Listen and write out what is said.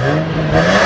Thank you.